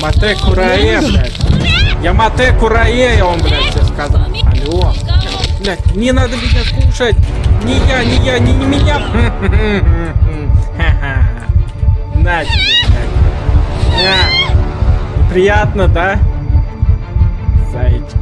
Ямате Курае, блядь. Ямате Курае, он, блядь, тебе сказал. Алло. Блядь, не надо меня кушать. Не я, не я, не, не меня. На тебе, блядь. Приятно, да? Зайчка.